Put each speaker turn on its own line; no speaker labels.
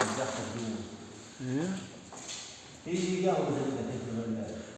يتدخل جوا
إيه؟
يجي يقهوى